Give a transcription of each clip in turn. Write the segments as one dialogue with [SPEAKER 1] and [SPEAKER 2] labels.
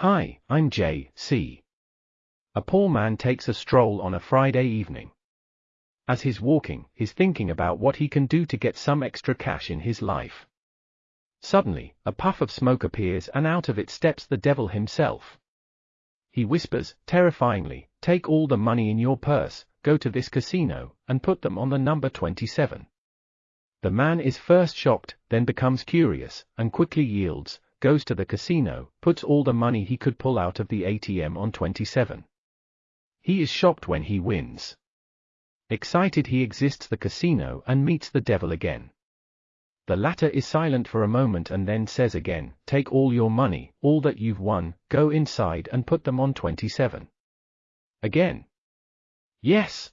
[SPEAKER 1] Hi, I'm J. C. A poor man takes a stroll on a Friday evening. As he's walking, he's thinking about what he can do to get some extra cash in his life. Suddenly, a puff of smoke appears and out of it steps the devil himself. He whispers, terrifyingly, take all the money in your purse, go to this casino, and put them on the number 27. The man is first shocked, then becomes curious, and quickly yields, goes to the casino, puts all the money he could pull out of the ATM on 27. He is shocked when he wins. Excited he exits the casino and meets the devil again. The latter is silent for a moment and then says again, take all your money, all that you've won, go inside and put them on 27. Again. Yes.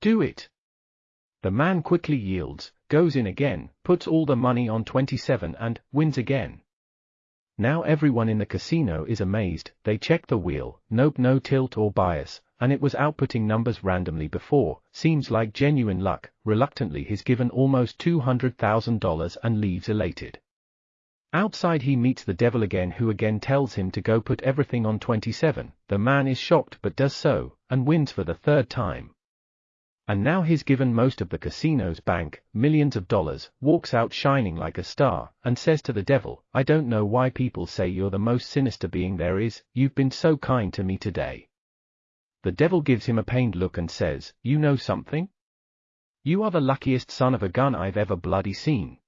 [SPEAKER 1] Do it. The man quickly yields, goes in again, puts all the money on 27 and wins again. Now everyone in the casino is amazed, they check the wheel, nope no tilt or bias, and it was outputting numbers randomly before, seems like genuine luck, reluctantly he's given almost $200,000 and leaves elated. Outside he meets the devil again who again tells him to go put everything on 27, the man is shocked but does so, and wins for the third time. And now he's given most of the casino's bank, millions of dollars, walks out shining like a star, and says to the devil, I don't know why people say you're the most sinister being there is, you've been so kind to me today. The devil gives him a pained look and says, you know something? You are the luckiest son of a gun I've ever bloody seen.